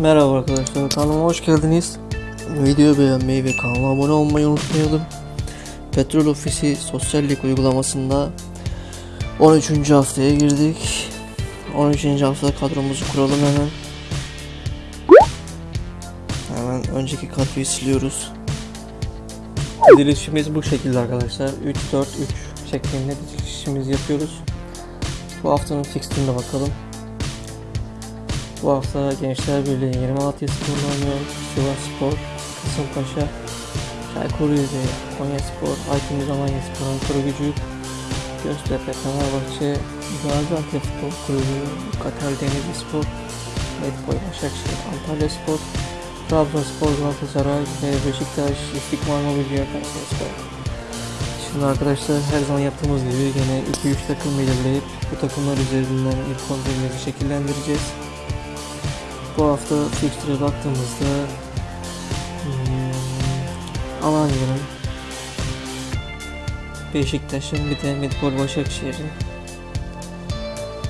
Merhaba arkadaşlar kanalıma hoş geldiniz. Videoyu beğenmeyi ve kanala abone olmayı unutmayalım. Petrol Ofisi sosyallik uygulamasında 13. haftaya girdik. 13. hafta kadromuzu kuralım hemen. Hemen önceki kadroyu siliyoruz. Dizilişimiz bu şekilde arkadaşlar. 3-4-3 şeklinde dizilişimizi yapıyoruz. Bu haftanın fixture'ına bakalım. Bu hafta Gençler Birliği 20 Malatya Spor'la oynuyor. Sivas Spor, Kasımpaşa, Çaykur Rizeli, Konya Spor, Aydın Alanya Spor, Ankara Gücü, Göztepe, Fenerbahçe, Gaziantep Futbol Kulübü, Katar Denizli Spor, Medipol Başakşehir, Antalya Spor, Trabzonspor, Galatasaray ve Beşiktaş, İstiklal Mobilya, Kayseri Spor. Şimdi arkadaşlar her zaman yaptığımız gibi yine 2-3 takım belirleyip bu takımlar üzerinden ilk 11'imizi şekillendireceğiz. Bu hafta fixture'a baktığımızda hmm, Alanya'nın Beşiktaş'ın bir de Medipol Başakşehir'in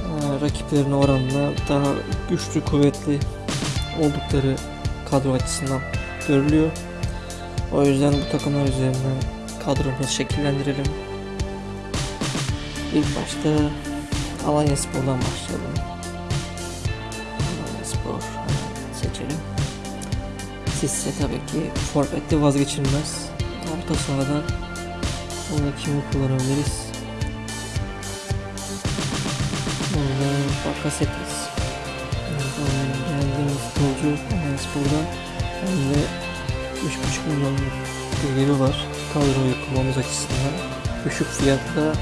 e, rakiplerine oranla daha güçlü kuvvetli oldukları kadro açısından görülüyor. O yüzden bu takımlar üzerinden kadromuzu şekillendirelim. İlk başta Alanya Spor'dan başlayalım. Sizse tabii ki forvette vazgeçilmez. Orta sahada burada kimi kullanabiliriz? Burada Bakasetas. Beğendiğim futbolcu Alanya Spor'da. Hem de 3,5 milyon geliri var. Kadroyu kurmamız açısından. Düşük fiyatla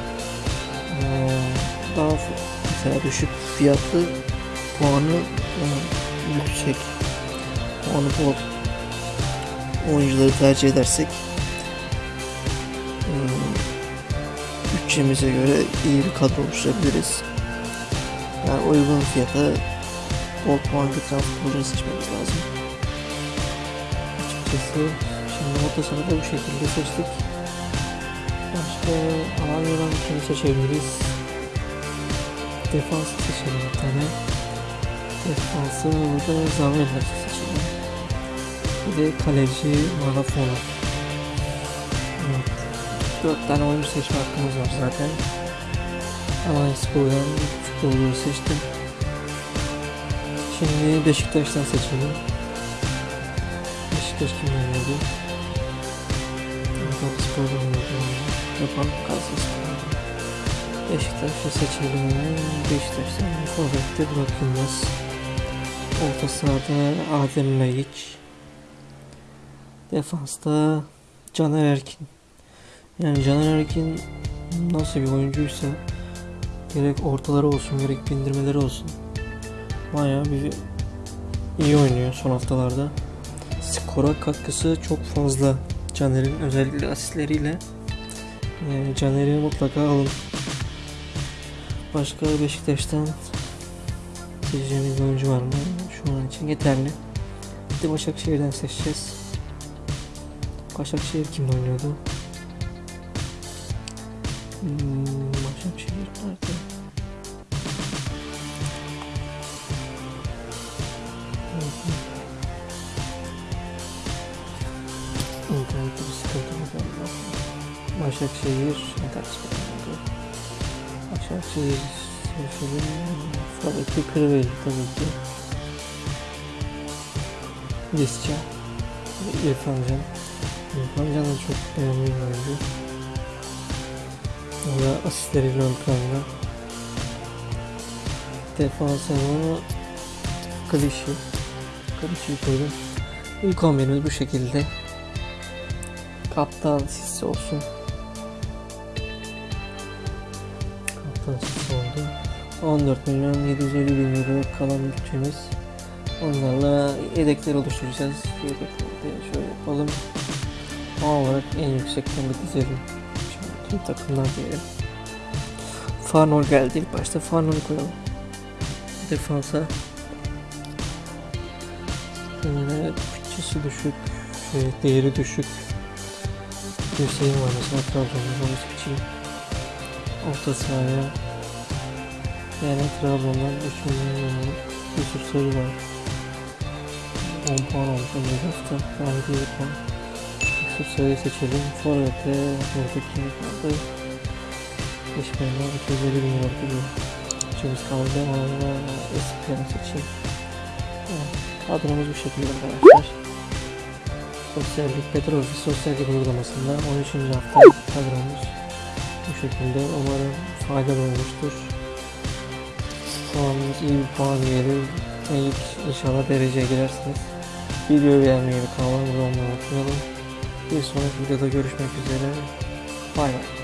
eee, daha mesela düşük fiyatlı puanı yüksek puanı bol oyuncuları tercih edersek e, bütçemize göre iyi bir kadro oluşturabiliriz. Yani uygun fiyata bol puan getiren futbolcuları seçmemiz lazım. Açıkçası şimdi orta sahada bu şekilde seçtik. Başka Alanya'dan kimi seçebiliriz? Defans seçelim bir tane. Defansı burada Zavel'le seçelim. Bir de kaleci Malafona. Evet. Dört tane oyuncu seçme hakkımız var zaten. Alanya Spor'dan futbolcuyu seçtim. Şimdi Beşiktaş'tan seçelim. Beşiktaş kim oynuyordu? Ankara Spor'da oynuyordu. Yapan Galatasaray Beşiktaş'ı seçelim. Beşiktaş'tan forvette bırakılmaz. Orta sahada Adem Laiç. Defansta Caner Erkin. Yani Caner Erkin nasıl bir oyuncuysa gerek ortaları olsun gerek bindirmeleri olsun bayağı bir iyi oynuyor son haftalarda. Skora katkısı çok fazla Caner'in özellikle asistleriyle. Yani Caner'i mutlaka alın. Başka Beşiktaş'tan seçeceğimiz oyuncu var mı? Şu an için yeterli. Bir de Başakşehir'den seçeceğiz. Başakşehir kimle oynuyordu? Hmm, Başakşehir nerede? İnternette bir sıkıntı var galiba. Başakşehir internet sıkıntı. Başakşehir seçelim. Forvet'i Kırveli tabii ki. Lisca. ve İrfan Can. Can da çok beğendiğim bir oyuncu. O da asistleriyle ön planda. Defansını Klişi. Klişi'yi koydum. İlk 11'imiz bu şekilde. Kaptan Sisse olsun. Kaptan Sisse oldu. 14 milyon 750 bin euro kalan bütçemiz. Onlarla yedekler oluşturacağız. Yedekleri de şöyle yapalım. Puan olarak en yüksekten bir dizelim. Şimdi tüm takımlar diyelim. Farnol geldi ilk başta. Farnol'u koyalım. Defansa. Şöyle bütçesi düşük. Şöyle değeri düşük. Hüseyin var mesela Trabzon'da onu seçeyim. Orta sahaya yani Trabzon'dan 3 milyon Yusuf Sarı var. 10 puan olmuş önümüzdeki hafta. Gayet iyi bir puan. Aksesuarı seçelim. Forvet'e burada kim kaldı? Eşmenler 250 bin lira gibi. Üçümüz kaldı ama eskilerini seçeyim. Kadromuz bu şekilde arkadaşlar. Sosyallik, petrol ofis sosyallik uygulamasında 13. hafta kadromuz bu şekilde. Umarım faydalı olmuştur. Puanımız iyi bir puan diyelim. İlk inşallah dereceye girersiniz. Videoyu beğenmeyi ve kanalıma abone olmayı unutmayalım. Bir sonraki videoda görüşmek üzere. Bay bay.